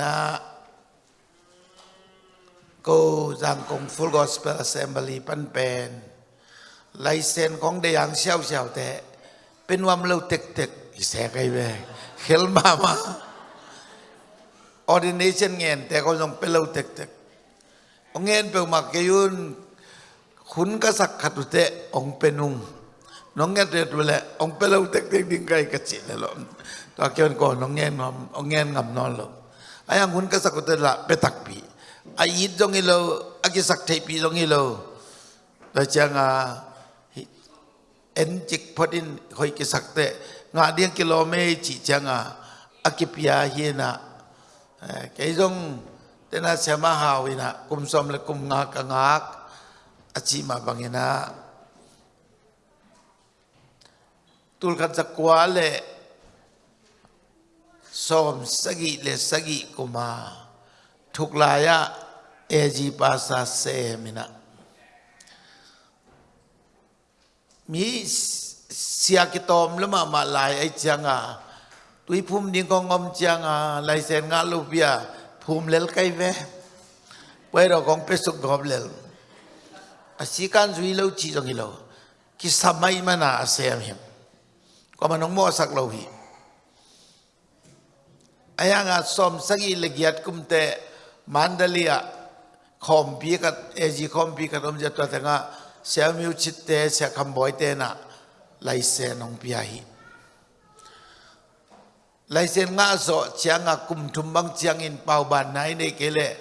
na cô giang công Full Gospel Assembly ปันเป็นลายเซ็นของเดียงเชี่ยวเชี่ยวแต่เป็นวามเราเต็กเต็กอีแสกไอ้เว้ยเฮลมามา ordination เงินแต่ก็ต้องเป็นเราเต็กเต็กองเงินเป็นมาเกยุนคุณก็สักขัดเตะองเป็ ai ayang hun ka sak te la petak pi. A yit jong ilo a ki sak thei pi jong ilo da chang a en chik phadin khoi ki sak te. Nga điên kilome chỉ chang a akipia hiena cái eh, jong tena sema hawina kum som le kum nga ka nga achi ma bangena tulkan sakwa le som sagi le sagi kuma thuklaya eji pasa se mina mi sia ki tom lama ma lai ai changa tui phum ding ko ngom changa lai sen nga lu bia phum lel kai ve pwe ro kong pe suk gob lel asikan zui lo chi jong lo ki samai mana asem him ko manong mo sak lo hi ayanga som sagi legiat kumte mandalia khompi kat eji khompi kat om jatwa tanga siamiu chitte sia khamboi te na laise nong piahi laise nga so chianga kum thumbang chiang in pau ban nai ne kele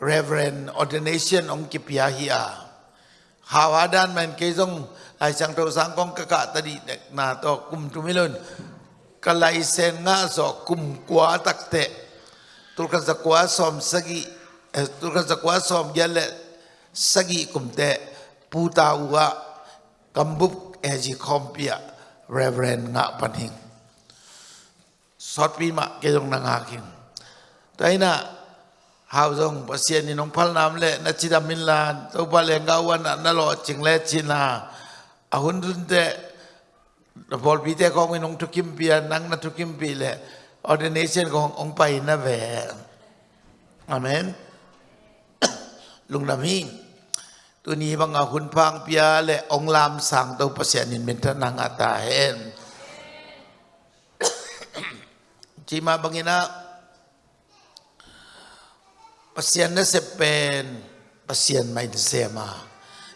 reverend ordination ong ki piahi a. Hawadan man ke jong ai sang to sang kong ka ka tadi na to kum tumilon kalai sen nga zo kum kwa takte tulkan za kwa som sagi eh, tulkan za kwa som yale sagi kumte puta uwa kambup eji eh, kompia reverend nga panhing. Sot pi ma ke jong nang hakin taina hao jong pasien ni nong phal nam le, na chida min la, to pa le ngawan na lo ching le china ahun dun te เราบอกพิเตกองเป็นองทุกิมเปียนังนัทุกิมปีแหละออเดเนชันขององไปนะแหวอเมนลุงดามีตัวนี้บางอาคุณพังเปียและองลามสั่งตัวประเสีนินเป็นทนางอาตาเห็นจีมาบังอินะประเสีนนั่นเสเป็นประเสียนไม่เสียมา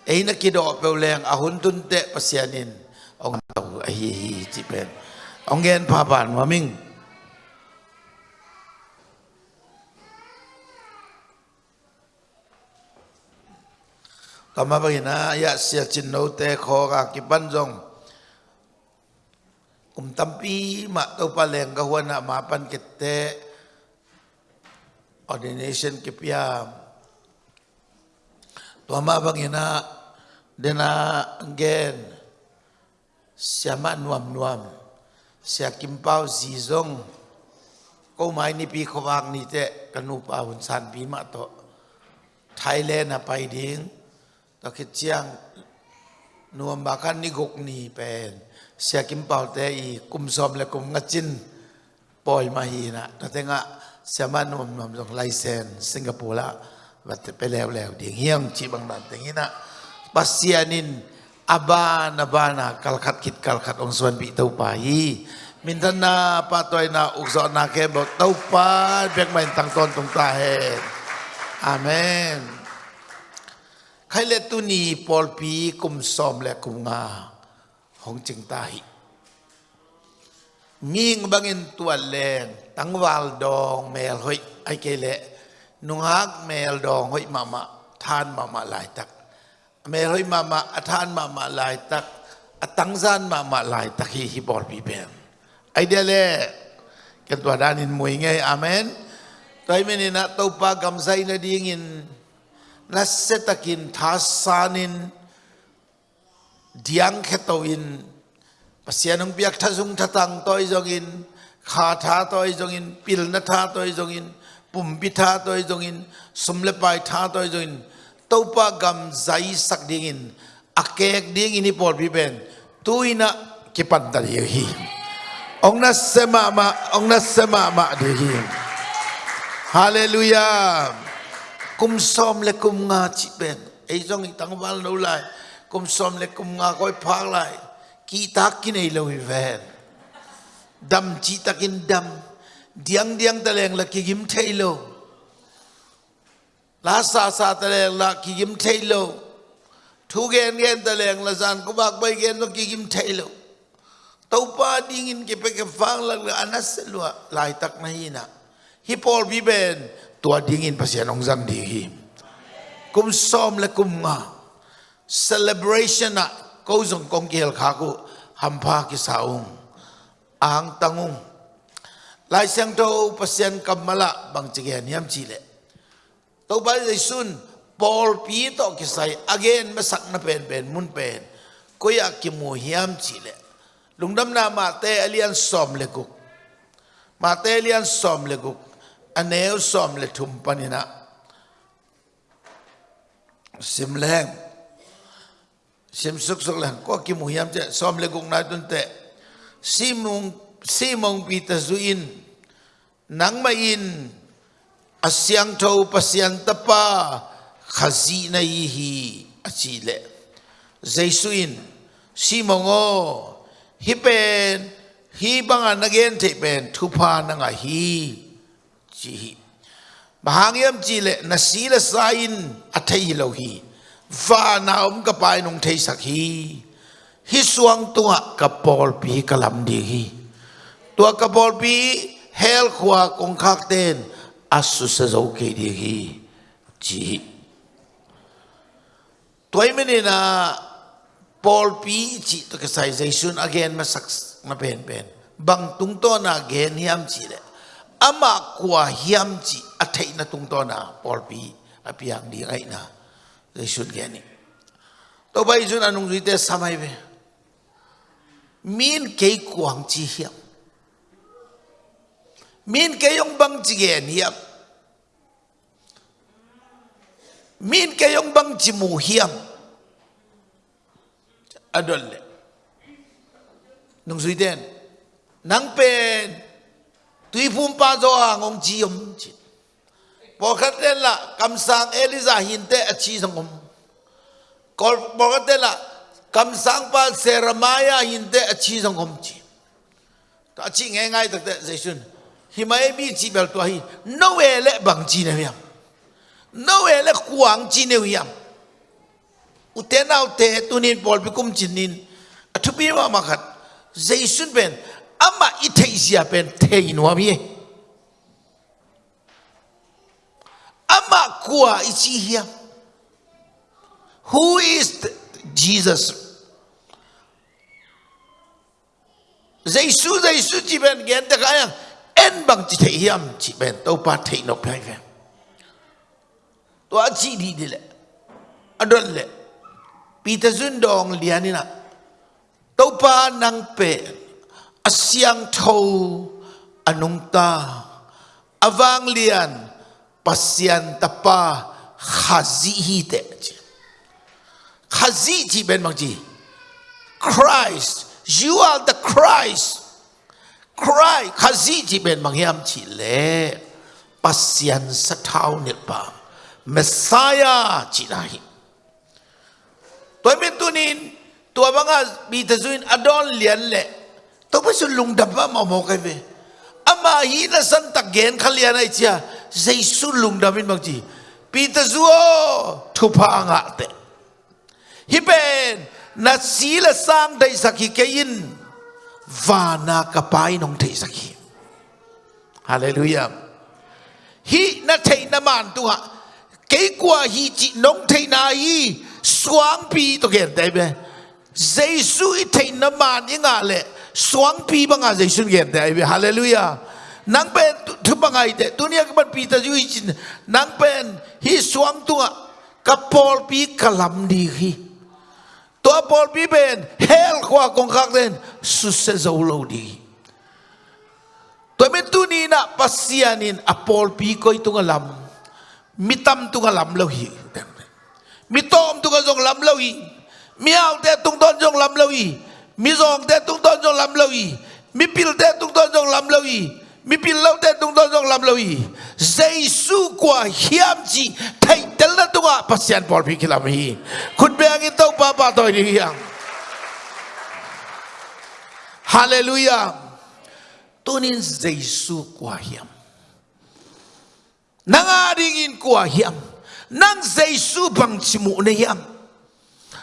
เอ้นักกิดออกเปลวแรงอาหุนตุนเตะประเสีนิน ai hi chỉ bên ông gen pa ban wa ming kama bagina ya sia chin no te kho ga ki ban jong kum tampi ma to pa leng ga huana ma pan ke te ordination ki pia to ma bagina dena สยามนวมนวมเสียกิมเป้าสีซงก็หมายนี่ปีขวางนี่เตะกันูปาหุนสันปีมะโตไทยแลนด์ไปดิ้งตะคิดเชียงนวมบากันนี่กกนี่เป็นเสียกิมเป้าเต่อีกุมซอมและกุมงจินปล่อยมาฮีนะแต่เตงะเสยามนวมนวมลงไลเซนสิงคโปร์ละวัดไปแล้วแล้วเดียงเฮียงจีบังดันแต่งี้นะปัสเซียนิน pasianin abana bana kalkhat kit kalkhat ong suan bi tau pa hi min than na pa toy na ukso na ke bo tau pa bek main tang ton tung ta he amen khai le tu ni pol pi kum som le kum nga hong ching ta hi ming bangin tua len tang wal dong mel hoi ai ke le nung hak mel dong hoi mama than mama lai tak เมรอยมามาอธานมามาลายตักอตังซานมามาลายตักฮีฮิบอลปีเปนไอเดียเล่กันตัวด้านินมวยไงอาเมนไตไม่นี่นะตัวปากำไซนะดีงินนัสเซตักินทัสซานินดิยังแค่ตัวอินปัสยานุเปียกทัซุงทัตังตัวอีจงินขาทาตัวอีจงินปิลนัทาตัวอีจงินปุ่มปิทาตัวอีจงินสมเลปายทาตัวอีจงิน topa gam zai sak dingin akek ding ini pol biben tuina kipan tadi ong na sema ma ong na sema ma di hallelujah. Kum som le kum nga chi ben ei jong itang wal no lai. Kum som le kum nga koi phak lai. Ki tak ki nei lo hi dam chi takin dam. Diang diang ta leng la ki gim ลาซาซาตะเลงละกิยิมเทโลทุกเกนเกนตะเลงละซานกุบักไปเกนนกิยิมเทโลตอป้าดิ้งินกิเปกฟังลัะละอนัสลัวลายตักไม่นะฮิปอลบีเบนตัวดิ้งินภาษาองจังดีฮิมคุมซอมและกุมงา celebration นะกูจงกงเกลขากูหัมพากิสาองอ่างตังงลายเสียงโตภาษากัรมละบางจีเกนยำจีเล to ba dei sun Paul pi to ki sai again masak na pen pen mun pen. Ko ya ki mu hiam chi le lungdam na ma te alian som le ku ma te alian som le ku aneu som le thum panina sim leng. Sim suk suk leng. Ko ki mu hiam che som le gung na tun te. Simung simong pi ta zuin nang ma in asyang tho pasyan tapa khazi na yi hi achi le zaisuin simongo hi pen hi banga nagen te thupa na hi chi bahangiam chi le na si la sain athai lo hi va na ka pai nong thei sak hi suang tua ka pol pi kalam di tua ka pol pi hel khwa kong khak ten asus sazauke dihi ji. Toy na Paul pi ji to ke saization again masak na pen pen. Bang tung to na again hiam ji le. Ama kwa hiam ji athai na tung to na pol pi apiang di ngai na ge sun ge ni. To bai sun anung ri te samai be. Min ke kuang ji hiam. Min ke yong bang chi gen hiam. Min ke yong bang chi mu hiam. Adol le. Nung zui den. Nang pen tui phum pa zo ha ngong chi yom chi bo khát den là kam sang Eliza hin te a chi sang om. Bo bỏ khát tên là cầm sang pa seramaya hin te a chi sang om chi ta chi nghe ngay tak te zai himai bi chi bel to hi no we le bang chi ne yam no we le kuang chi ne yam utena au tunin tu nin bol bi kum athu ma khat ben ama i sia ben te wa bi e. ama kwa ichi hi who is jesus? Jaisu jaisu chi ben gen ta kha ya en bằng chỉ thấy hiam chỉ bên tàu pa thấy nó phải phải tôi chỉ đi đi lệ. Adon lệ. Peter Zun dong lianina tàu pa nang pe asyang thâu. Anung ta. Avang lian. Pasyan tapa khazi hi te khazi ji ben mang ji Christ. You are the Christ ครข้าซีจีเป็นบางยามจีเล่ปัสยันสะเท้าเนปาเมสายาจีนาหิตัวเป็นตุนินตัวบางอาบีตะซุนอดอนเลียนเล่ตัวเป็นสุลุงดับบ้ามาโมกันไอามาฮีนัสันตะเกนขเลียนไอเชียใจสุลุงดับมินบางจีปีตะซัวทุพางะเตฮิเป็นนัดสีละสร้างได้สักกี่เกยิน vana kapai nong thei sakhi hallelujah. Hi na thei na man tu ha. Ke kwa hi chi nong thei na hi suang pi to gen dai be jesu i thei na man inga le suang pi banga jesu sun dai be hallelujah. Nang pen thu bangai de dunia ka ban pi ta ju chin nang pen hi suang tu ka pol pi kalam di hi. Tua Paul Biben, hel kwa kong kakten, susa za ulaw di. Tua mentu ni na pasianin a Paul P. ko itong alam. Mitam tung alam lawi. Mitom tung azong lam lawi. Miaw te tung ton jong lam lawi. Mizong te tung ton jong lam lawi. Mipil te tung ton jong lam lawi. Mi pin lo te tung dòng làm lâu lo dây su qua hiam chi thầy tel na tunga. Bỏ por kia làm hi. Khut be anh to bà bà tôi đi hiang Hallelujah. Tunin Giêsu qua hiam. Nang adingin qua hiam. Nang Giêsu bang chimu na hiam.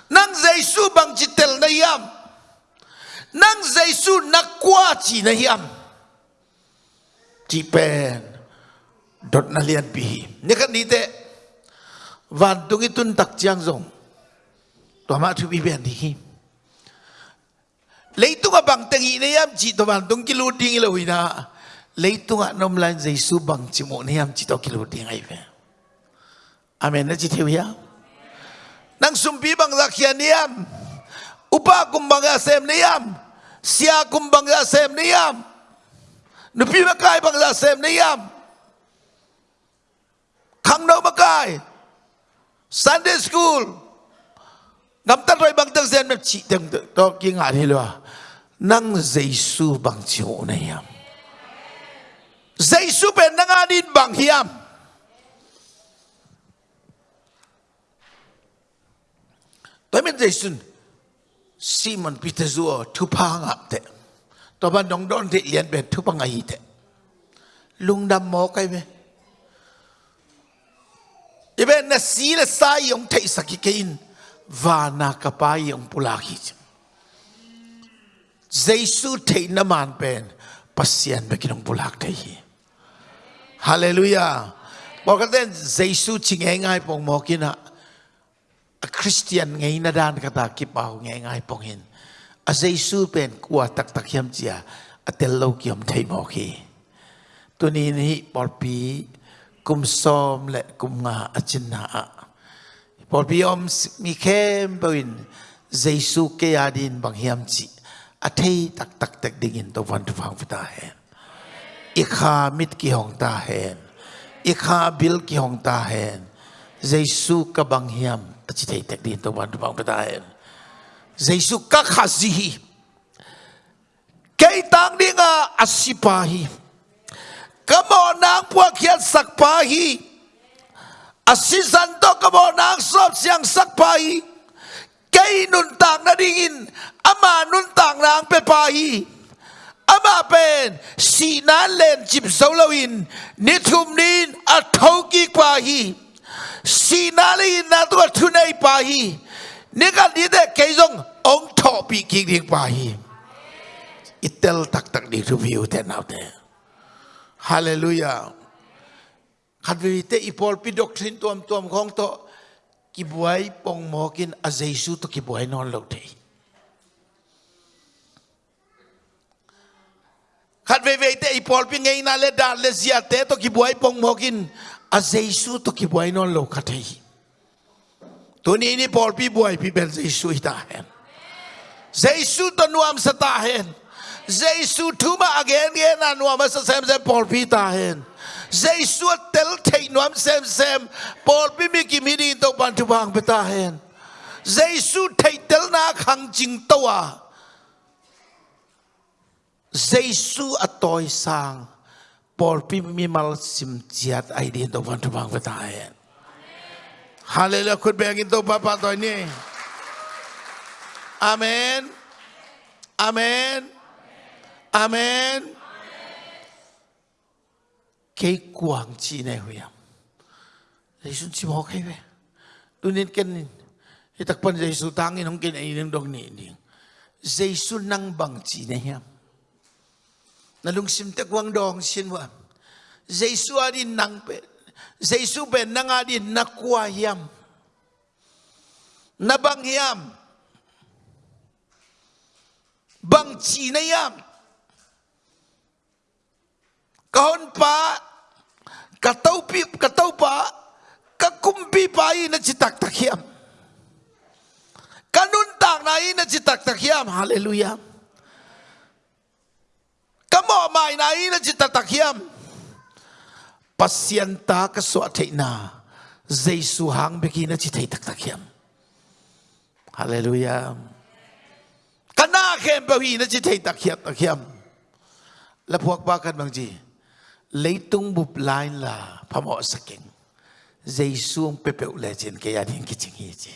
Nang Giêsu bang chitel na hiam. Nang Giêsu nakwa chi na hiam. chỉ pen đột na liền bì nhớ cái đi tệ. Và tung cái tuân tắc giang rồng tòa mã thu bì bèn đi lấy tung à bằng tên ý này em chỉ to bằng tung kilo điên là huy lấy tung lan dây su bang chỉ một này em chỉ to kilo ding ai về. Amen. Na chi theo ya nang sumpi bang zakhian niam upa kumbang ya sem niam sia kumbang ya sem niam nupi makai bang za này ni yam khang no makai Sunday school. Ngắm ta rồi bang tang zen me chi tang to ki nga ni lo nang Giêsu bằng chi này na yam Giêsu ben nang adin bằng hiam Tôi mình Giêsu Simon Peter zua thu pa ngap te ตัวบ้านน้องดอนที่เรียนเป็นทุกปังไงเถอะลุงดำหมอใครไหมอีเวนนสีละสายยงเทสักกินวานาคปายยงปุลาคิจเจสุเทนมันเป็นปัสยันเบกินงปุลากเทฮีฮาเลลูยาบอกกันเด่นเจสุชิงง่ายๆปองหมอกินะคริสเตียนไงนาดานกตากิปเห็น อาศัยสูเป็นกว่าตักตักเขียมเจียอาเตลโลเกียมไทยมอคีตัวนี้นี่ปอดปีกุมซอมและกุมงาอจินนาปอดปีอมมีเข้มปวินเจสูเกียดินบางเฮียมจิอาเทยตักตักตักดิ่งตัววันทุฟังฟิตาเฮนอีกามิดกี่องตาเฮนอีกาบิลกี่องตาเฮนเจสูกับบังยมอาจิเทยตักดิ่งตัววันทุฟังฟิตาเฮน gì cây tăng đi ngà asipahi kamo nang puak hiat sakpahi asisan to kamo nang sop siang sakpahi cây nun tang na dingin ama nun tang nang pepahi ama pen si nan len chip solawin ni thum nin a thoki pahi si na lin na tu thunai pahi Nega di de kejong ong to pi ki ki. Itel tak tak di review te nau te. Haleluya. Kat vi te ipol pi doktrin tuam tuam kong to kibuai pong mo kin a Jesus to ki buai non lok te. Kat vi vi te ipol pi ngai na le dar le ziat te to ki pong mo kin to ki non lok te. Tuni ini Paul pi buai pi ben Yesu itahen. Yesu tanuam setahen. Yesu tuma agen gen anuam sesem sem Paul pi tahen. Yesu tel tei nuam sem sem Paul pi miki to pan bantu bang betahen. Yesu tei tel na khang jing tua. Yesu atoi sang Paul pi mal sim jiat aidi pan bantu bang betahen. Hallelujah khut beng in to pa pa toy Amen. Amen. Amen. Cái quảng trị này huy am. Yesus chỉ mau khai về. Tu nên cái nên. tạc đặc phần Yesus tăng in không kênh này nên đồng nị nị. Yesus năng bằng trị này em Na lung sim tạc quang dong xin wa. Yesus adin năng pe. Năng adin zeisuben nangadi nakuayam. Nabangyam. Bangchinayam. Kahon pa, kataupi, katau pa, kakumpi pa na citaktakyam. Kanuntang na ina citaktakyam. Hallelujah. Kamo may na ina citatakhyam. Hallelujah. pasienta ka so ateina jaisu hang bekina chithai tak tak takiam haleluya kana khem bahi na chithai takiat takiam la phuak ba kan bangji leitung bup lain la phamo saking jaisu ong pepeu le chen ke ya ding ki ching hi chi.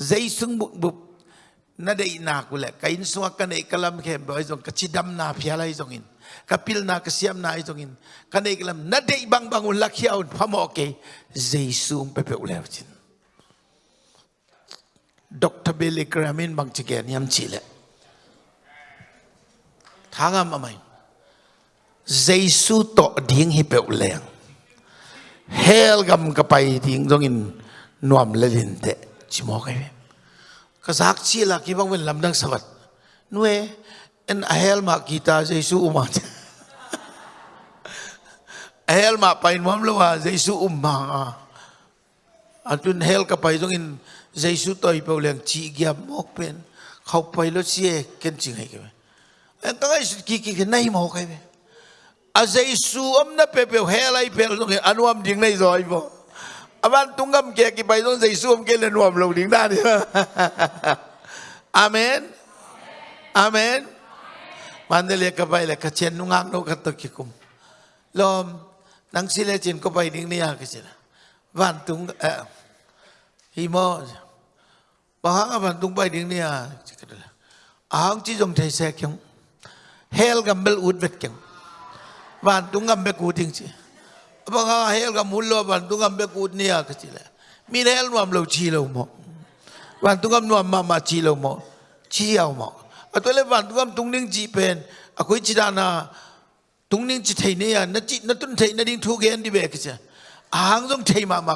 Jaisung bup na day na ako le kain suwa ka na ikalam kem ba isong kachidam na piala isong in kapil na kasiyam na isong in ka na ikalam na day bang bangun lakyaon pamoke jesu ang pepe ulew chin Dr. Billy Gramin bang chigen yam chile thangam amay jesu to ding hi pe uleng hel gam kapai ding dongin nuam lelinte chimokay kazak chi la ki bang wen lam dang sabat nuwe en ahel ma kita jesu uma ahel ma pain mam lo wa jesu umma atun hel ka pai jong in jesu toi pe leng chi gya mok pen khau pai lo chi ken chi ngai ke en ka ngai ki ki nai mo kai be a jesu am na pe pe hel ai pe jong anuam ding nai zoi bo aban tunggam kia ki bai don zai suam ke le nuam lo ding da ni amen. Amen. Mandele ka bai le ka chen nu ngang no ka to ki kum lom nang sile chin ko bai ding ni à, ya ka chila van tung à, hi mo ba ha à, van tung bai ding ni ya ahang chi jong thai se kyong hel gam bel ut vet kyong van tung gam be ku ding chi banga hel ga mullo ban tungam be kut nia ka chile min hel nuam lo chi lo mo ban tungam nuam ma ma chi lo mo chi yaw mo tôi ban tungam tung ning chi pen akoi chi dana tung ning chi thei ne ya na chi na tun thei na ding thu gen di be ka cha ahang jong thei ma ma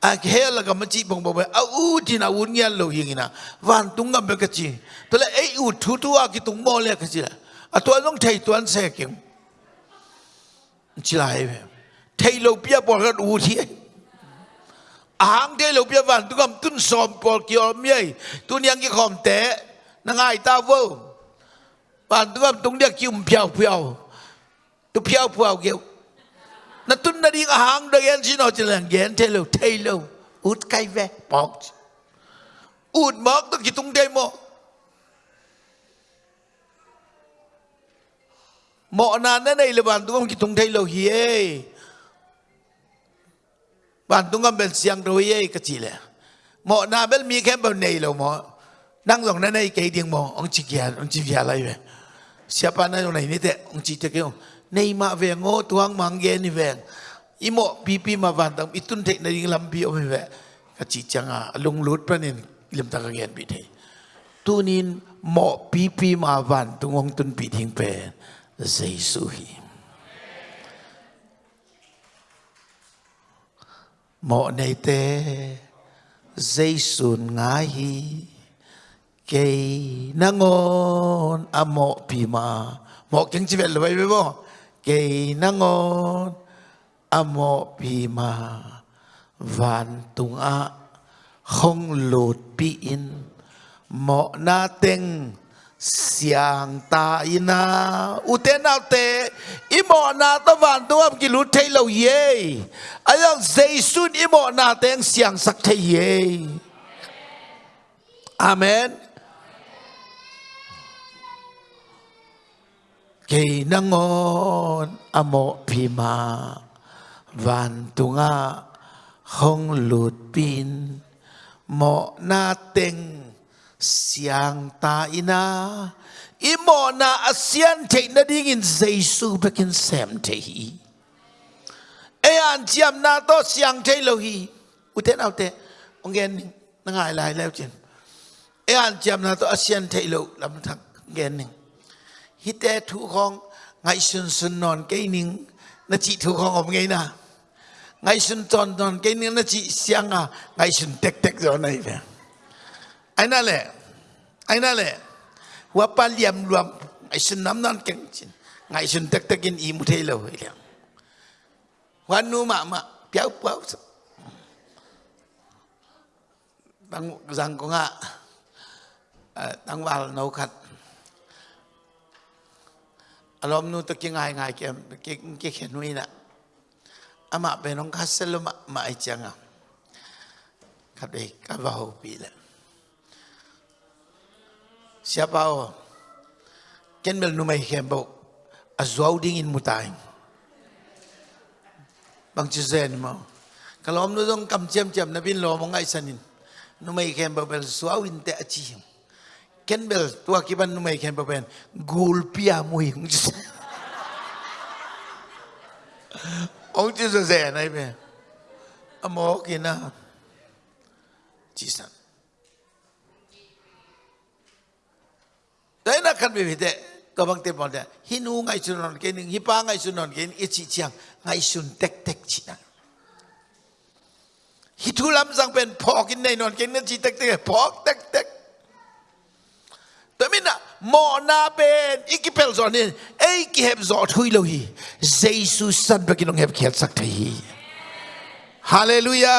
à a hel ga ma chi bong bong a u ti na un ngian lo yin tung ban tungam be ka chi lấy ei u thu thu a ki tung mo le ka chi a to jong thei tuan se kem chi lai be thầy lâu bia bỏ ra đủ thế áng thầy lâu bia vàng, tôi cầm tuân xòm bỏ kiểu mày tôi nhang cái khom té, nó ngay ta vô bạn tôi cầm tung điếc chim phiêu phiêu tôi phiêu phiêu kiểu. Nó tuân nó đi áng đây anh xin nói chỉ là ghen. Thầy lâu thầy lâu, út cây ve bỏ út mọc tôi chỉ tung đây mò. Mọ nàn này là bạn tôi không chỉ tung thầy lâu hiê bạn tung ngâm bên xiang rồi ấy, cái gì lẽ. Mọ na bên mi khem bên này lo mọ đang dòng này này cái tiếng mọ ông chỉ kia ông chỉ kia lại về. Siapa na này nít thế, ông chỉ thế kêu này mà về ngô tuang mang gen ni về. I mọ pipi mà van tung ít tuân thế này làm bi ông về. Cái chỉ chẳng à lung lút bên này làm ta gen bị thế. Tu nín mọ pipi mà van tung ông tuân bị thiên về. Jesus hi mọ này tê, dây sùn ngá hi cây na ngon a à, mọ pì mà mọ kính chỉ về là vậy vậy bo cây na ngon a à, mọ pì mà vạn tùng a không lột bị in. Mọ na tinh siang ta ina uten nào te, imo na ta van tu am ki lu thei lo ye ayang jaisun imo na teng siang sak thei ye amen. Ke nangon amo phima van tunga hong lut pin. Mo na teng siang ta ina. Imo na asian te na ding in jesu bekin sem te hi. E an chiam na to siang te lo hi. Uten out te ongen na ngai lai leo chen. E an chiam na to asian te lo, lam thak gen ning hi te thu khong ngai sun sun non ke ning, na chi thu khong om ngai na. Ngai sun ton ton ke ning, na chi siang a ngai sun tek tek zo nai ve. Ai na le ai na le wa pa liam luam. Ai sin nam nan keng chin. Ngai sin tak tak in i mu thei lo hoi le wa nu tang zang ko nga. Tang wal no khat. Alom nu tak ngai ngai ke ke ke khen nu amak ama be nong mak lo ma ma ai chang ครับเด็กก็ว่าหูปีแล้ว siapa o ken bel numai kembo a zuaw ding in mutai bang chi zen mo kalom nu dong kam chem chem na bin lo mo ngai sanin numai mai bel suau in te achi ken bel tua kiban numai nu mai kem ba ben gul pia mui hung chi ông แต่นักขันไม่ผิเด็ก็บางทีบอกเนี่ยฮินูไงสุนนท์เกินหิป้าไงสุนนท์เกินอิจิเชียงไงสุนเต็กเต็กชินะฮิทูลำสังเป็นพอกินในนอนเกินนั่นจีเต็กเต็กพอกเต็กเต็กแต่ไม่นะมอนาเป็นอีกเปลสอนเนี่ยไอ้กิเห็บจอดหุยโลฮีเจสุสันเป็นกินองเห็บเขียนสักทีฮาเลลูยา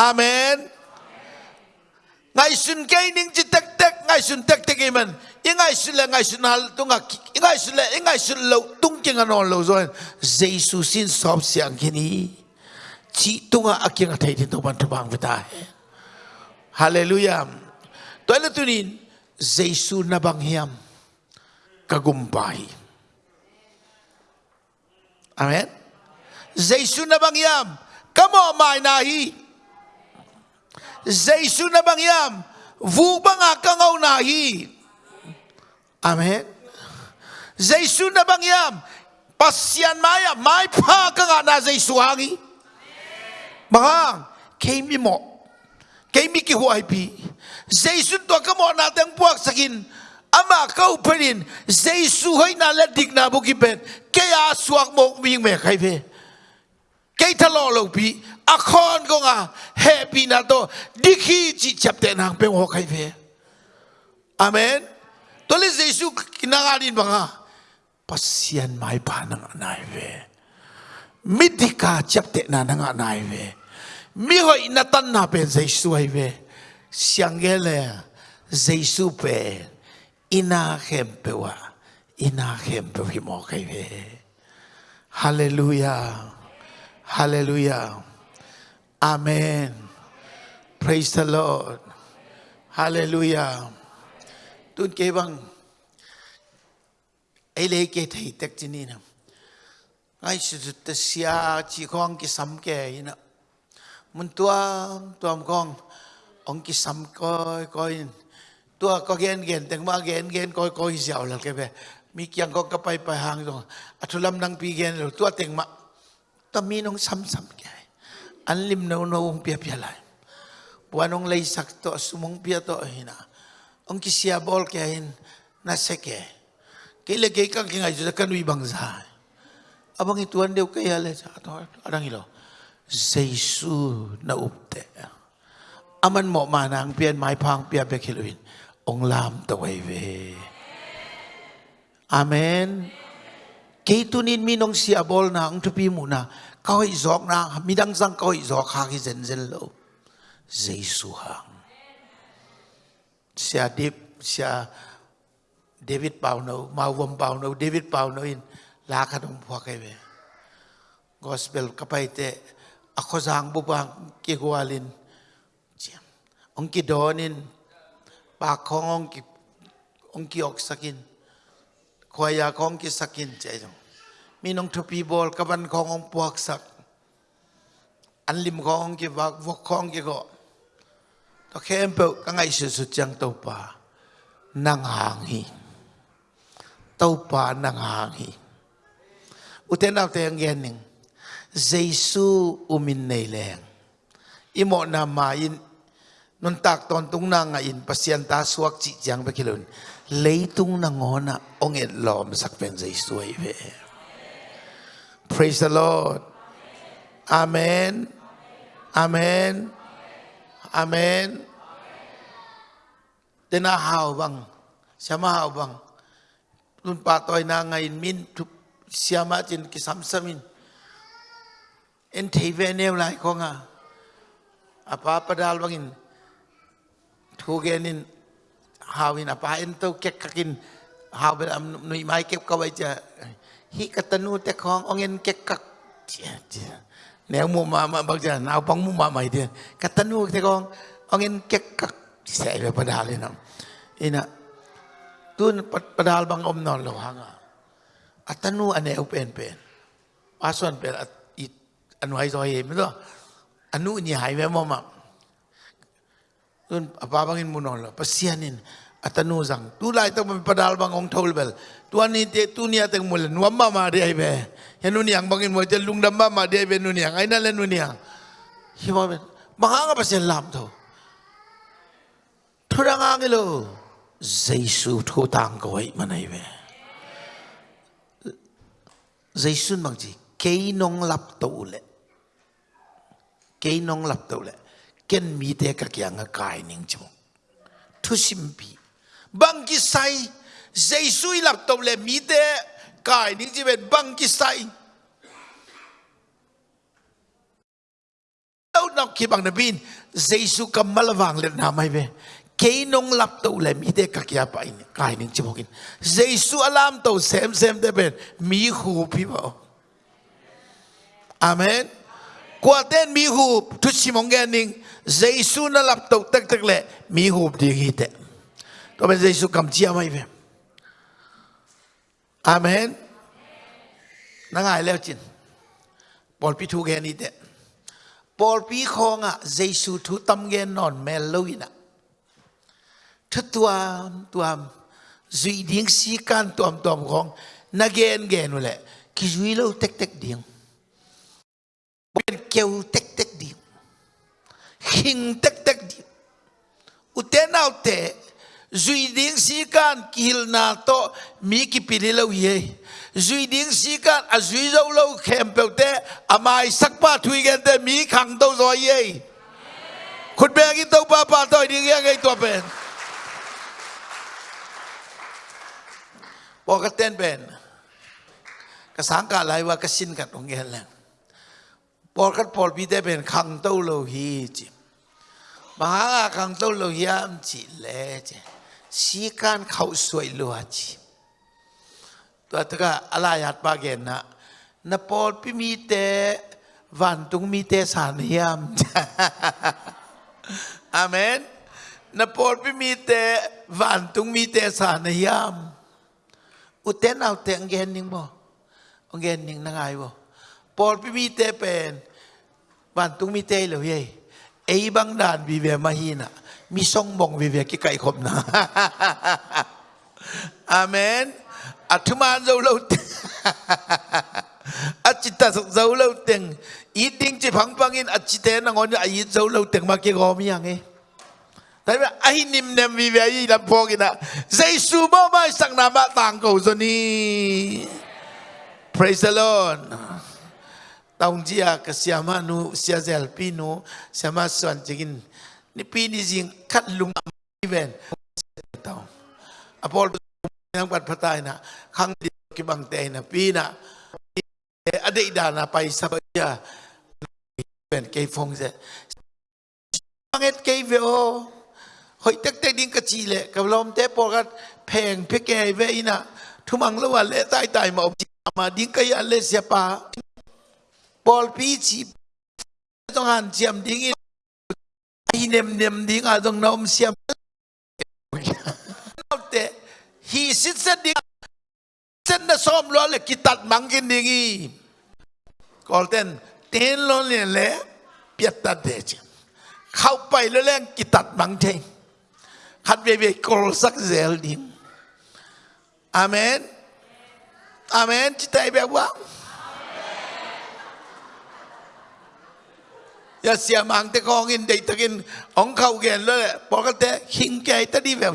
อเมน ngay ngai sun kai ning chi tak tak ngai sun tak tak iman ngay xuân là ngay xuân hal tung tunga ingai sun la ngay xuân lâu tung king an on lo zo jesu sin này chỉ tung chi tunga aking athai ti to ban thabang vita hallelujah. Toile tunin jesu na bang hiam kagumpai amen. Jesu na bang hiam kamo mai na hi. Zaisu na bang yam vu banga kangaw na hi Amen Zaisu na bang yam pasyan maya mai pa kanga na Zaisu hangi Bang kami mo kami ki huai pi Zaisu to ka mo na tang puak sakin ama kau perin Zaisu hai na la dik na bu ki pet kaya suak mo ming me khai pe กทะเลาะลงพี akon ko nga happy na to. Dikhi chi chapte nang peng ho kai ve amen? To le jesu kinangarin ba nga? Pasyan mai pa nang nai ve midika chapte na nang nai ve mi hoi na tan na pen jesu ai ve siangele jesu pe ina hempe wa ina hempe hi mo kai ve hallelujah. Hallelujah. Amen. Praise the Lord. Hallelujah. tuân kế bang, ai lấy cái thầy tắc chân nè Ai su ta sia chỉ con cái sam cái ina. Mun tua tua con ông cái sam coi coi tua có gen gen teng ma gen gen coi coi giàu là cái về mi kiang có cái bay bay hàng rồi à, Atulam nang pi gen rồi tua teng ma. ta mi nong sắm Anlim na unawong piyapyalay. Buwanong lay sakto, sumungpia to eh, hina. Ang kisiyabol kahin na seke. Eh. Kailagay kang kingay sa kanwi bangsa. Abang ituan daw kaya le sa ato arang ilo. Zaisu na upte. Aman mo manang pian may pang pia bekiluin. Ong lam tawayve. Eh, Amen. Amen. Kaitunin minong siyabol na ang tupi mo na เขาอีสอกนะมีดังสังเขาอีสอกขากิเซนเซนโลเจสุหังเสียดิบเสียเดวิดเปาโนมาวมเปาโนเดวิดเปาโนอินลาขนมพวกเวกอสเปลกัไปเตะอคซังบุบังกิกวาลินเจียมองกิดอนินปากขององกิองกิออกสักินควายาของกิสักินใจจง chi jang ba kilon leitung na ngona ong et lom sak pen Giêsu ai ve praise the lord amen amen amen tena hao bang siama hao bang nun pa toy na ngain min siama chin kisam samin en thei ve neu lai ko nga apa padal bangin thu genin hawin apa en to kek kakin haw be am nui mai kep ka bai cha hi katanu te khong ongen kek kak nếu mua mà mà bây giờ nào bóng mua mà mày thì cái tân mua thì con ông em kek kak sẽ về padal ini ina tuan padal bang om non lo hanga อัตนูอันเอวเป็นเป็นอาส่วนเป็นอีอันไว้ซอยเห็น Praise the Lord. Amen. Amen. Amen. Tinahaw bang? Samahaw bang? Nun patoy na ngayon min tu siyama tin kisamsamin. En tive nem lai ko nga. Bangin? Tugenin hawin apa to kekakin hawin am nui mai kep kawai. hi katanu te khong ongen kekak cia cia neu mu ma ma bak cia nau pang mu ma mai dia. Katanu te khong ongen kekak sai le padal ina. Ina tun padal bang om non lo hanga. Atanu ane u pen pen pasuan pen at anu hai zoi me lo anu ni hai ve mo tun apa bangin mu non lo. Pasianin atanu zang. Tulai tu padal bang ong tol bel. Tuan ni te tu ni ateng mul nuamma ma de ai be. Henu ni ang bangin mo te lung damma ma de be nu ni ang aina le nu ni ang hi ma ben mahanga sen lam tho. Thura nga ang lo jaisu thu tang ko ai ma nai be. Jaisu mang ji kei nong lap to le. Kei nong lap to le. Ken mi te ka kya nga kai ning chu thu sim bi bang ki sai dây suy lap tổng lệ mỹ tế kai những gì về băng kỳ sai đâu nó khi bằng nabin cầm mà là vàng lên na mai be kei nong lap to le mi te ka kya pa in kai ning chu dây jesu alam to xem xem tế ben mỹ khu pi bảo amen. Qua tên mi hụp chút xí mong nghe ninh Giêsu nó lập tục tất tất lệ mi hụp đi ghi tệ bây bên Giêsu cầm chia mày về. 아 멘. 나가 알려 진. 볼피 두 개니 데. 볼피 콩아 제수 두 담게 넌 멜로이 나. 투투암 투암 주이딩 시간 투암 투암 콩 나겐 게누레 기주이로 텍텍 딩. 벤 깨우 텍텍 딩. 힝 텍텍 딩. 우테나우테 zui ding si kan kil na to mi ki pili lo ye zui ding si kan a zui zo lo khem pe te amai sak pa thui gen te mi khang to zo ye khut be ki to pa pa to ding ye ngai to pen bo ka ten pen ka sang ka lai wa ka sin ka tong gen la bo ka pol bi te pen khang to lo hi chi มหาคังตุลเฮียมจิเลเจ สีการเขาสวยลัวจีตัวตก็อะไรอยาดปากเกนนะนปอลพิมีเตวันตรงมีเตสานยามอามนนปอลพิมีเตวันตรงมีเตสานยามอุตเณเอาเตงเกนนิงบ่เกนนิงนังไงบ่ปอลพิมีเตเป็นวันตรงมีเตเหลือเย่ไอ้บางด่านบีเบมาฮีน่ะ มีทรงบ่งวิเวกใกล้คมนะอาเมนอัตมานเราเราอัจจิตาสุกเราเราเต็งอีดิ้งจีพังพังอินอัจจิเตนังอนอายิเราเราเต็งมาเกี่ยกอมียังไงแต่ว่าไอ้นิมเนมวิเวยีลำพอกินนะเจสูบ่มาสังนามะต่างกูซนี้ praise the Lord ตองเจียกเสียมานุเสีาเซลปีนุเสียมาส่วนจิกิน Nipinizing katlong even tao. Apol ng patay na kang di kibang tay na pina aday da na pa isa ba siya even kay Fong se. Pangit kay Veo. Hoy tagtay din ka Chile. Kablom te po kat peng pekay ve ina. Tumang lawa le tay tay maob ma din kaya le siya pa. Paul Pichi. Ito nga, siyam dingin. nem nem ding a dong na om siam te hi sit sa ding sen na som lo le kitat mangin dingi kolten ten lo le le piatta de che เข้าไปแล้วแรงกิตัดบังเทงคัดเวเวกรสักเซลดิมอเมนอเมนจิตใจแบบว่า ยาเสียมังแต่กองเงินเด็ตะกินองเข้าแกินเลยปกติหิงแกตะดีแบบ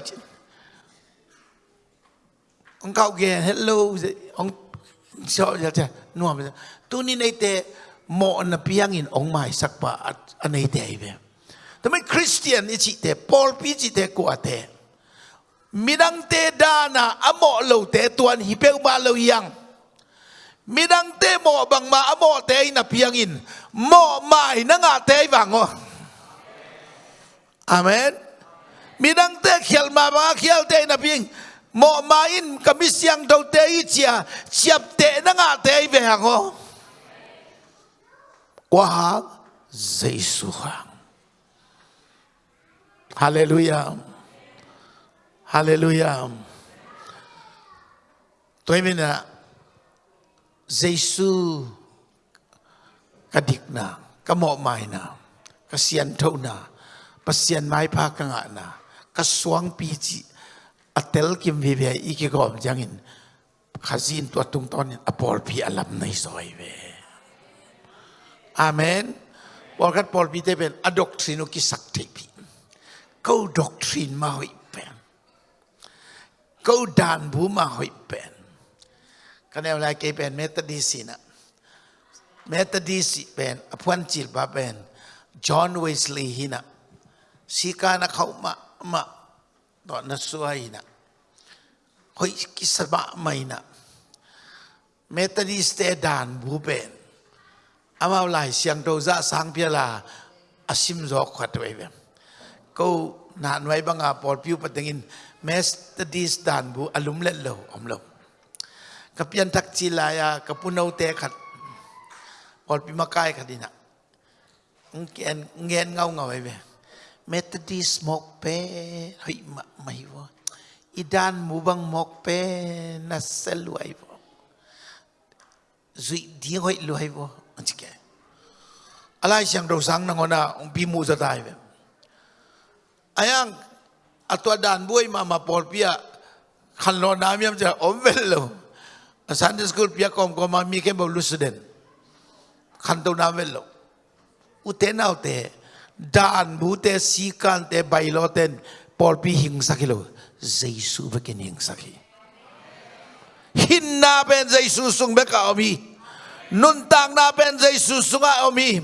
องเข้าแกินฮัลโหลองชอบจะจะนัวมตัวนี้ในเตะหมอนเปียงินองไม้สักปะอันในเตะแบบทำไมคริสเตียนนี่จิตเตะพอลพีจิตเตะกว่าเตะมีดังเตดานะอโมโลเตะตัวนี้เปวบาโลยัง midang te mo bang ma amo te na piangin. Mo mai na nga te vàng o amen. Midang te khial ma ba khial te na piang. Mo ma in kamisyang đầu te chia chiap te na nga te wang o qua Giêsu hang. Hallelujah. Hallelujah. Tôi mình là เยซูกระดิกนากระหมอไม้นากระเสียนเท่านาปัสเซียนไม้พากงะนากระสวงปีจิอัตเตลกิมวิเวอีกกอมจังินข้าจีนตัวตุงตอนอปอลพีอัลัมในซอยเวอาเมนบอกกันปอลพีเตเป็นอดอกทรินุกิสักเทพีก็ดอกทรินมาหอยเป็นก็ดานบูมาหอยเป็น Kanewala ke ben Methodist na. Methodist ben apuan chil ba ben John Wesley hina. Sika na kau ma ma do na suai na. Koi kisaba mai na. Methodist te dan bu ben. Amau lai siang doza sang piala asim zok khat wei ben. Kau nan wei banga por piu patengin Methodist dan bu alum let lo om lo. Kapian tak cilaya, kapunau te khat. Pol Piu makai khadina ngen ngen ngau ngau we Methodist mok pe hoi ma mai wo idan mubang mok pe, na seluai wo zui di hoi luai wo anchike alai siang do sang nangona ong bi mu za dai ve ayang atwa dan buai mama pol pia, khan lo nam yam ja om vel lo. Sunday school, pia kom kom ma mi ke bo lu student khan to nam vel ute u te dan bu te si kan te bai lo. Ten pol pi hing sakilo jesu ba ken hing sakhi hin na ben jesu sung beka omi. Nun tang na ben jesu sunga omi.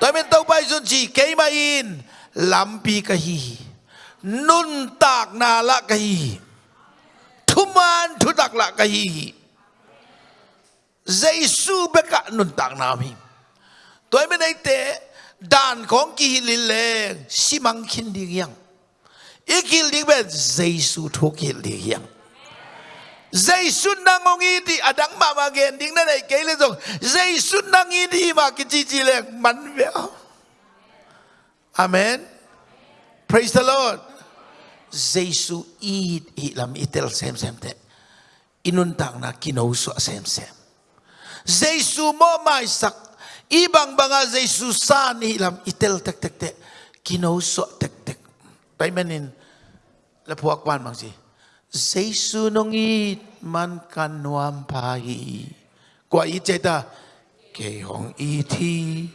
Tôi mình tao bay dun chỉ cây mà in làm pi cái hi nun tạc na la cái hi thu man thu tạc la cái hi Giêsu bé cả nun tak na mi tôi mới đây tế đàn con kỳ lì lệ xi măng kinh đi yang ý kỳ lì bên Giêsu thu kỳ đi yang Giêsu nang ngong i di adang mama gen ding na nei kele jong Giêsu nang i di mà ki chi chi le mắn ve Amen. Praise the Lord. Giêsu i i lam itel xem xem te inun tang na kino so xem xem. Jesu momaisak ibang banga Jesu sani lam itel tek tek tek kinauso tek tek paimanin lapuak wan bang si Jesu nongit man kanuam pai kwa i cheta ke hong i thi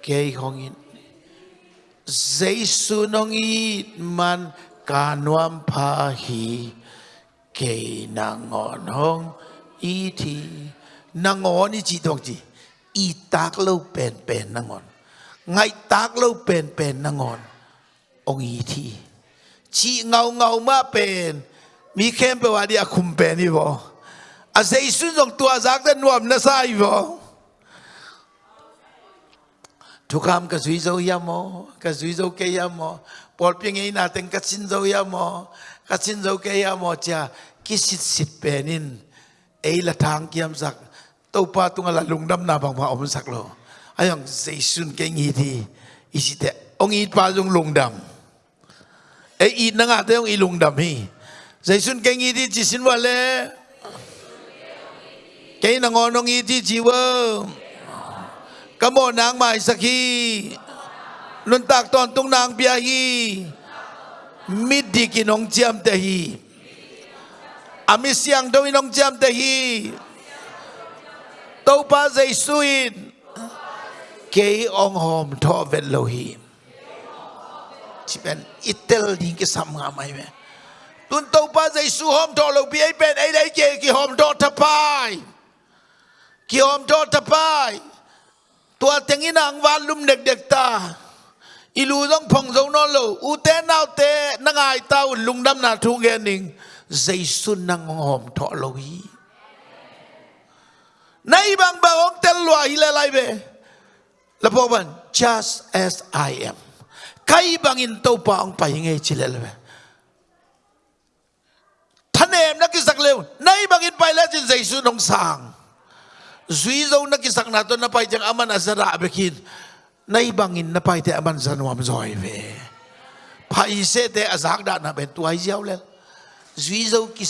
ke hong in Jesu nongit man kanuam pai ke nangon hong i thi นางอนี่จีดองจีอีตากเล่าเป็นเป็นนางอนไงตากเล่าเป็นเป็นนางอนองอีทีจีเงาเงามาเป็นมีเข้มไปว่าเดียคุมเป็นนี่บออาศัยสุนทรตัวจากแต่นวมนะไซบอทุกคำกสุยโซยามอกสุยโซเกยามอปอลเพียงไงนาเต็งกัสินโซยามอกัสินโซเกยามอจะกิสิสิเปนนินเอละทางเกียมสัก tàu pa tung là lùng đâm na bằng mà ông sắc lo. Ai ông dây sun cái nghi thì ít te ông ít pa dùng lùng đâm ấy ít năng à thế ông ít lùng đâm hi. Dây sun cái nghi thì chỉ xin vào lẽ cái năng ngon ông ít thì chỉ vơ cảm ơn nàng mai sắc hi. Luôn tạc toàn tung nàng bia hi. Mít đi kinh ông chiam te hi. Ami siang ông chiam jam tehi hi tàu pa dây suin cái ông Hom thọ vẹn lâu hi chỉ bên itel đi cái sam ngà mai mẹ. Tuần tàu ba dây su hôm lo lâu bị bên ấy đấy kì kì hôm đó thập bài kì hôm thọ thập bài tua tiếng in ang van lum đek đek ta. Ilu dong phong dấu nó lo u te nào te nang ai tao lung đam na thu nghe ning dây su nang hôm thọ lâu hi nay bang ba ông tel lua ile lai be. là ban, just as I am. Kai bang in tàu pa ông phải nghe chỉ lại về thân em nó cái sắc lêu nay bang in bay lên trên dây su nông sang. Zui dâu na cái sắc nào tôi nó bay chẳng aman azara bekin nay bang in nó bay thì aman san wam rồi về phải sẽ thế azak đã nó bên tuổi giàu lên duy dâu cái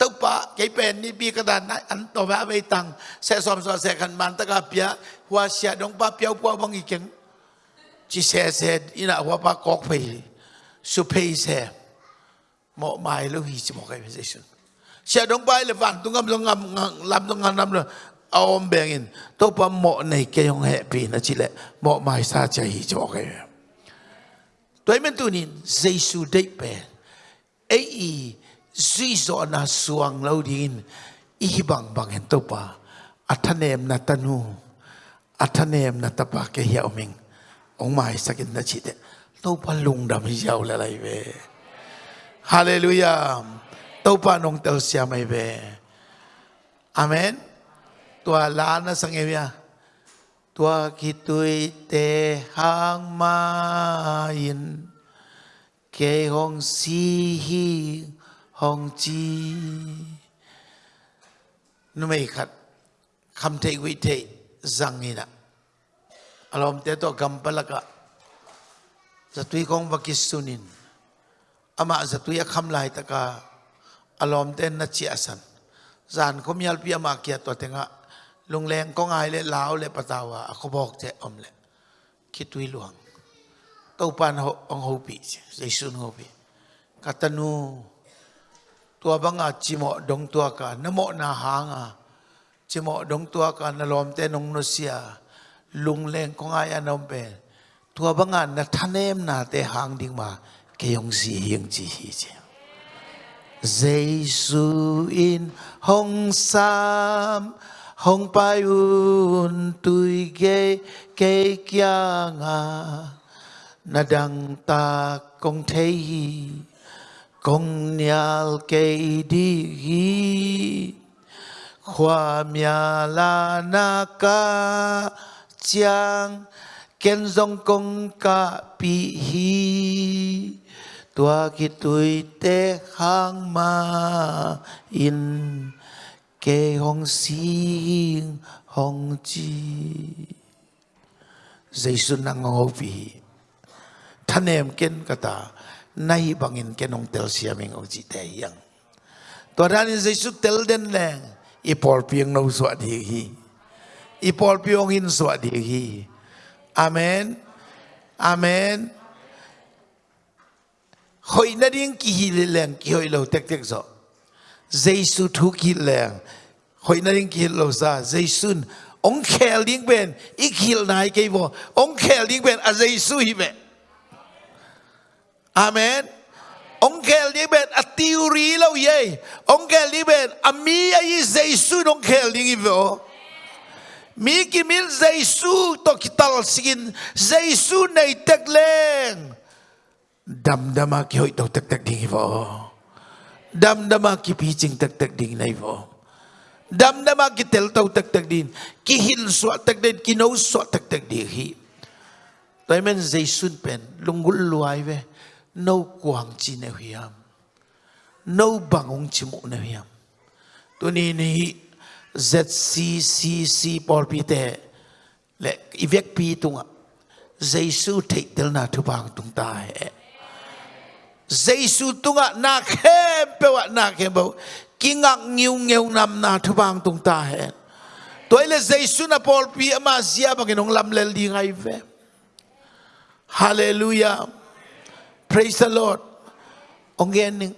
sắc cái pa ke pen ni đàn ka dan an to ba be tang se som so se kan man ta ka pia hua sia dong pa piao po bang i keng chi se se ina hua pa kok pe su pe se mo mai lo hi chi mo kai position sia dong pa le van tung ngam ngam lam tung ngam lam lo om bengin to pa mo nei ke yong he pi na chi le mo mai sa cha hi cái kai tôi mình tu nín giêsu đấy bè. Ấy duy do na suang lau din i bang bang hen à. à, topa athanem na tanu athanem à, na tapa ke hiao ming ong mai sakin na chi de to pa lung dam hiao la lai ve hallelujah. To pa nong tel sia mai ve amen. Tua la na sang e ya tua ki tui te hang ma in ke hong si hi ฮองจีนุไม่ขัดคำเทวิเทสังนี่นะอารมณ์เตตัวกัมปละก็จตุยของวักิสุนินอามาจตุยคำลายตะกาอารมณ์เต้นนัจเจสันสานคมยัลพิอามาเกียตัวเตงะลงแรงก็ง่ายเลยลาวเลยปะตาวะเขาบอกเจอมเลยคิดตุยหลวงเต้าปานองโฮปีเจสุนโฮปีกัตนู tua banga chimo dong tua ka namo na hang à, hanga. Chimo đông tua ka na lom te nong no sia. Lung leng kong ai anom pe. Tua banga na thanem na te hang ding mà, cái ông si hieng chi hi che Jesus in hong sam hong pai un tui ge ke kya nga. Na dang ta kong thei công nhal cây đi hi khoa mya la na ca chang ken dòng công ca pi hi. Tua ki tui te hang ma. In ke hong si hong chi. Giêsu nang ngô vi thân em ken kata nay bangin kenong tel siaming o chi te yang to ran in jesu tel den leng i por piang no so di hi i por piong in so di hi amen. Amen. Hoi na ding ki hi le leng ki hoi lo tek tek so jesu thu ki leng hoi na ding ki lo sa jesu ông khel ding ben i khil nai ke bo ông khel ding ben a jesu hi ben Amen. Ông kêu đi bên tiuri tiêu rí lâu vậy. Ông kêu đi bên mi ai Giêsu ông kêu đi vô. Mi ki mil Giêsu to kital sigin Giêsu này tek lên. Dam dama ki hoi to tek tek ding vô. Dam dama ki pitching tek tek ding này vô. Dam dama ki tel tau tek tek din. Ki hil suat tek din ki no suat tek tek ding hi. Tôi men Giêsu pen lungul luai ve nâu quang chi nè hiam nâu bằng ông chi mụ nè hiam tôi ni ni ZCCC Paul Peter, lệ ivek pi tung ạ. Giêsu thấy tel na thu bang tung ta hệ Giêsu tung ạ na khem pe ạ na khem bao kinh ngạc nhiều nhiều năm na thu bang tung ta hệ tôi là Giêsu na Paul pi mà zia bằng cái nông lâm lel đi ngay về. Hallelujah. Praise the Lord. Ông nghe nè.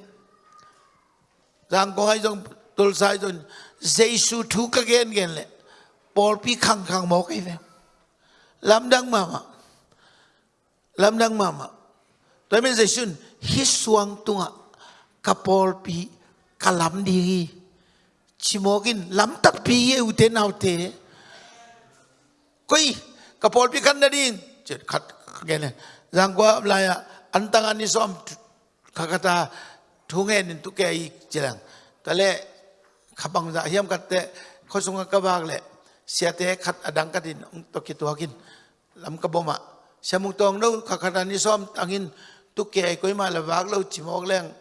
Rằng có hai dòng tôi sai rồi. Giêsu thú các gen gen lệ. Paul pi khăng khăng mô cái về. Làm đăng mà mà. Làm đăng mà mà. Tôi mới Giê-xu hít xuống tung ạ. Cả Paul pi cả làm đi. Chỉ mô kinh làm tắc pi ưu thế nào thế. Coi. Cả Paul pi khăn đi. Chết khát gen này. Rằng có lại ạ 안당하니 좀 가가다 통해는 두께 있지랑 달래 가방다 희암 갔대 코송가 까박래 시아테 갓 아당까진 어떻게 또 하긴 람까보마 샤몽똥로 가가다니 좀 땅인 두께 거이마 라박로 지목랭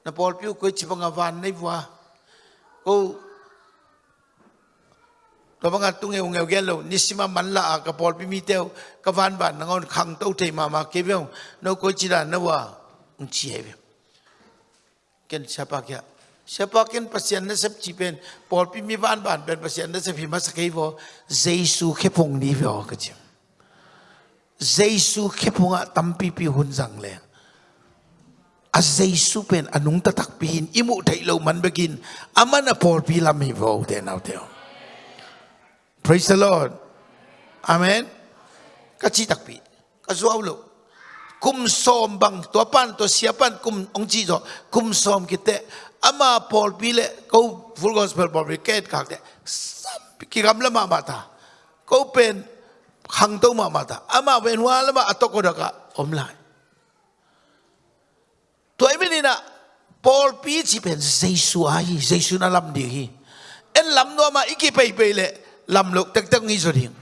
나볼 뷰 거이 지방아 반네 부아 고 to banga tunge ungeu gelo nisima manla ka pol pi mi teu ka van ban ngon khang tau thei ma ma ke no ko chi da no wa un chi he ken chapa kya Siapakin pasien na sa chipen, Paul pi mi van ban ben pasien na sa pi masakay vo, Jesu kepong ni vo kachim. Jesu kepong nga tampi pi hun jang le. A Jesu pen anung ta anong tatakpihin, imu thei lo man begin, amana pol pi lam hi vo den nau teo Praise the Lord. Amen. Kachi takpi. Kazuaw lo. Kum som bang. Tuapan to siapan kum ong chi zo kum som kite. Ama Paul pile. Ko full gospel fabricate kak de. Ki gam lama mata ko pen hang to ma mata ama wen wa lama atoko daka. Om lai. To ai ni na Paul pi chi pen Jesu ai. Jesu na lam di hi en lam no ma iki pe pe le lam lok tất tek ngi zo ding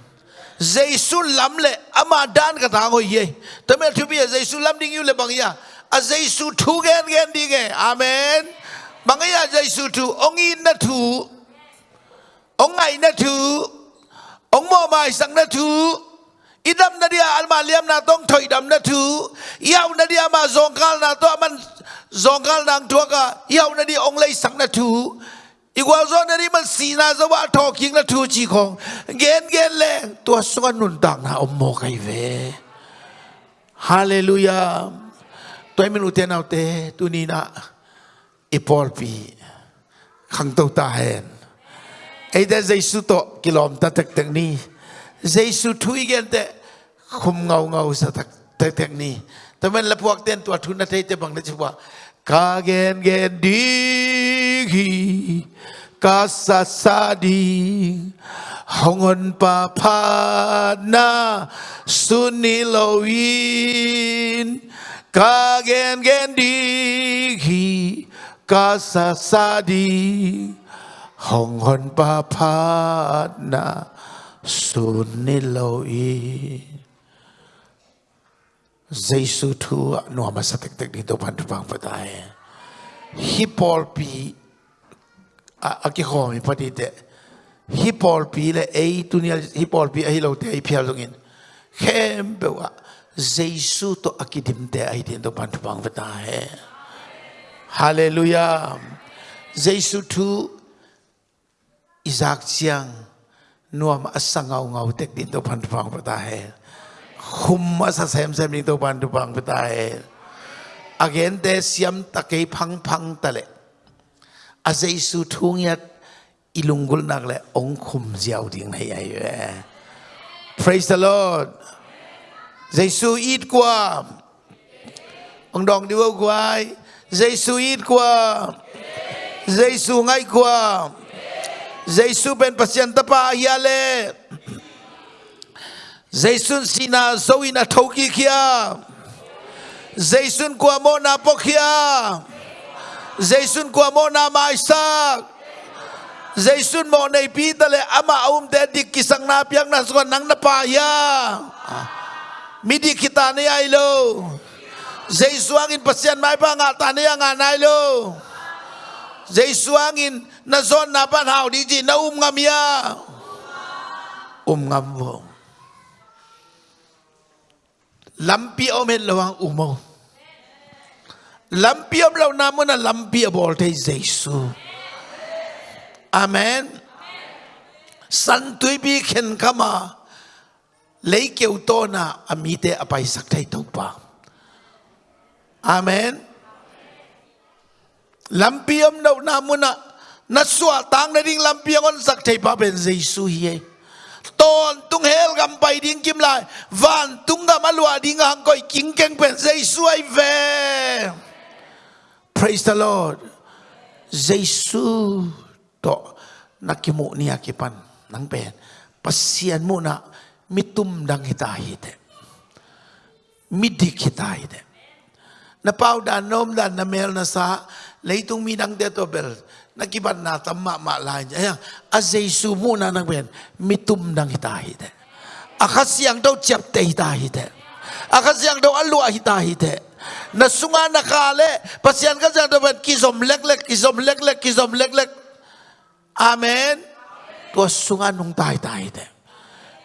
Jesu lam le ama dan ka ta ngoi ye tame thu bi Jesu lam ding yu le bang ya a Jesu thu gen gen di ge amen. Bang ya Jesu thu ông yên na thu ông ngai na thu ông mò mai sang na thu idam na dia à? alma liam na tong thoi dam na thu yau na dia ma zong kal na to man zong nang tua ka yau na dia ông lấy sang na thu อีกว่าโซนนี้มันสีนาสว่าทอคิงและทูจีของเกนเกนแรงตัวสวรรค์นุนต่างนะอมโมไอเวฮาเลลูยาตัวไม่รู้เตนเอาเตตัวนี้นะอีพอลปีขังตัวตาเห็นไอ้แต่เจสุโตกิโลมตะตักตักนี้เจสุทุยกันแต่คุมเงาเงาสัตักตักตักนี้แต่มันละพวกเต้นตัวทุนนัทเตบังได้ชัวกาเกนเกนดี gi กาสัสดีหงอนปะพานาสุนิโลวินกาเกนเกนดีฮีกาสัสดีหงอนปะพานาสุนิโลวิน Zaisu tu nuah masa tek-tek di depan depan petai. Hipol pi aki homi patite hi pol pi le ei tunia hi pol pi hi lo te hi phia lungin khem bewa jesu to akidim te ai din to pan pang bata hai hallelujah jesu tu izak chiang nuam asangau ngau tek din to pan pang bata hai khum sa sem sem din to pan pang bata hai again te siam takai phang phang tale a jesu thung yat ilungul nak le ong khum jiao ding nei ai ve praise the lord. Jesu eat kwa ong dong diwo kwai jesu eat kwa jesu ngai kwa jesu ben pasien tapa hiale Jaisun sina zoe na thoki kia. Jaisun kwa mo na pokia. Jaisun kwa mo na maisak. Jaisun mo nei pi tale ama um te dik kisang na piang na suka nang na pa ya. Midi kita ni ai lo. in angin pasian mai pa nga ta ni nga nai lo. Jaisu in na zon na pan hau di ji na um ngam ya. Um ngam vô. lampi om hen lawang umo lampi om law na mo na lampi abol te Jesu. Amen. San tui bi khen kama lấy kêu to na amite apai sak thai to pa amen. Lampi om law na mo na na suwa tang na ding lampi on sak thai pa, ben Jesu, hiye. Ton tung hel gam pai ding kim lai van tung gam alwa ding hang koi king keng pen zai suai ve. Praise the Lord. Jesus to nakimu ni akipan nang pen. Pasian mo na mitumdang hitahite. Midik hitahite. Napaw da nom da namel na sa laitong minang detobel. Nakiban na tama maalahan niya. Ayan, azaysu mo na nang pen. Mitumdang hitahite. Akasiyang daw tiyapte hitahite. Akasiyang daw alua hitahite. Na sunga na kale pasyan ka jang daw kizom lek lek kizom lek lek kizom lek lek amen to sunga nung tai tai te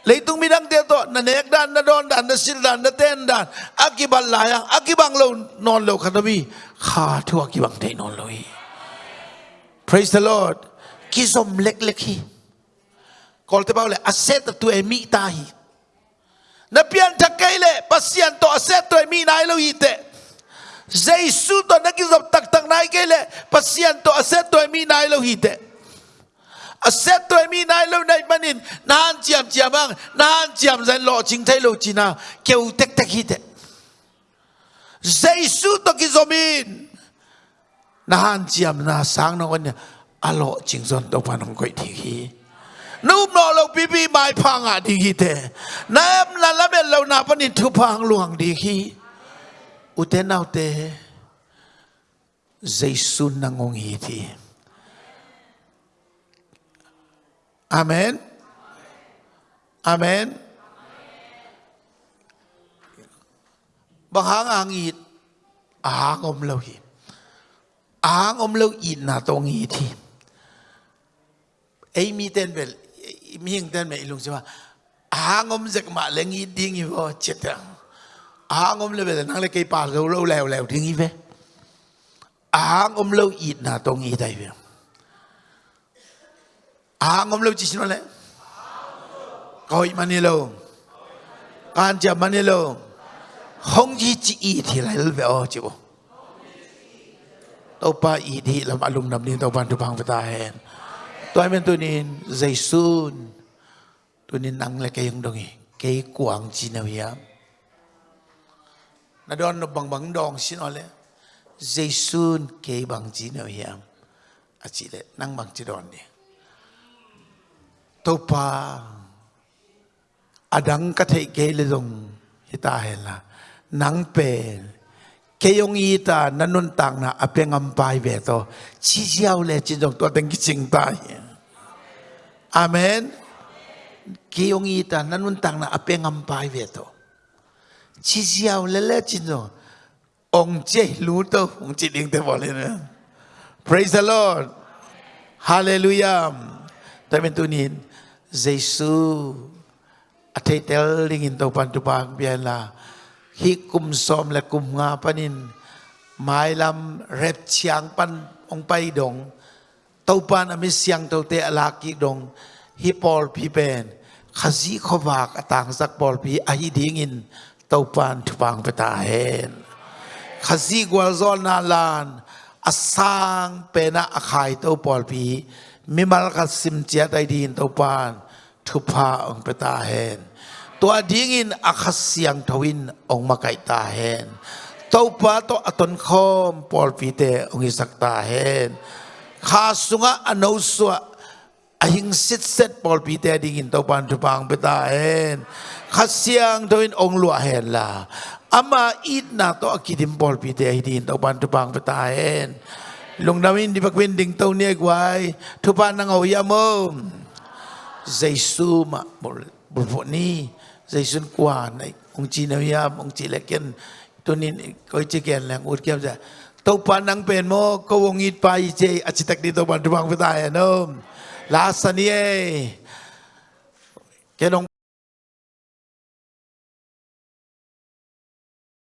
leitung midang te to na nek dan na don dan na sil dan na ten dan akibal layang akibang lo non lo kanabi kha thu akibang te non lo hi praise the Lord ki zom lek lek hi kol te bao le aset tu e mi ta hi na pian ta kai le pasian to aset tu e mi nai lo hi te Giêsu to na ki zom tak tak nai kai le pasian to aset to mi nai lo hi te aset to mi nai lo nai manin nan chiam chiam bang nan chiam zan lo ching thai lo china keu tek tek hi te Giêsu to ki zomin nahan chiam na sang no kan alo ching zon to panong koi thi hi núp nọ lâu bí bí mai phang à đi khi thế nam là làm bên lâu nào vẫn thu phang luang đi khi ute thế nào thế Giêsu nang ông hi Amen. Amen. Bằng hàng ăn ít Hàng om lâu hi. Hàng om lâu ít na tong hi. Thì ấy mi tên bè, mi hình tên mẹ lùng xem hàng om giặc mạ lên nghi đi nghi vô chết rồi hàng om lên về năng lên cây pa lâu lâu lèo lèo đi nghi về. Hàng om lâu ít na tông nghi đại về. Hàng om lâu chỉ xin nói coi mà nè lâu can chả mà lâu không chỉ chỉ ít thì lại về ô chứ bộ. Tàu ba ít thì làm alum làm đi tàu ban tu bằng về ta hẹn. tôi mình tôi nên dây sun tôi nên năng lại cái yung đồng cái quảng chi nào ya na don nó bằng bằng dong xin nói jaisun dây bang cái bằng chi nào ya à chỉ lẽ năng bằng chi don đi topa, pa adang ka thei ke le dong hita hela nang pe ke yong yi ta nanun tang na apeng am pai ve to. Chi jiao le chi dong to teng ki ching ta amen. Ke yong yi ta nanun tang na apeng am pai ve to. 七霄了了进น，องเจรู้ตัวองจิตเองแต่บอกเลยนะ praise the Lord hallelujah แต่เป็นตัวนี้ Jesus อาทิตย์เตลิงินตัวปันตุปางเบียนลาฮิกุมซอมและกุมงาปนินหมายลำเร็บเชียงปันองไปดงตัวปันอมิเสียงตัวเตะลากิดงฮิปอลพีเป็นขจีขวากต่างสักบอลพีอาฮิดีงิน องลัวเห็นละอามาอีดนาตัวกิดิมปอลปีเตดิ้งตัวปันทุปังเปตาเห็นลงดาวินดิ บักวินดิ้งตัวเนียกไว้ทุปันนังเอายามมเจสูมาบุบุบุนี้ dây xuân quả này ông chị nào ya ông chị lại kiên tôi nên coi chỉ kiên là ngồi kiên ra tàu pan nang pen mo ko wong it pa i che a chi tak di to ban tu bang pa ta no la sa ni e ke nong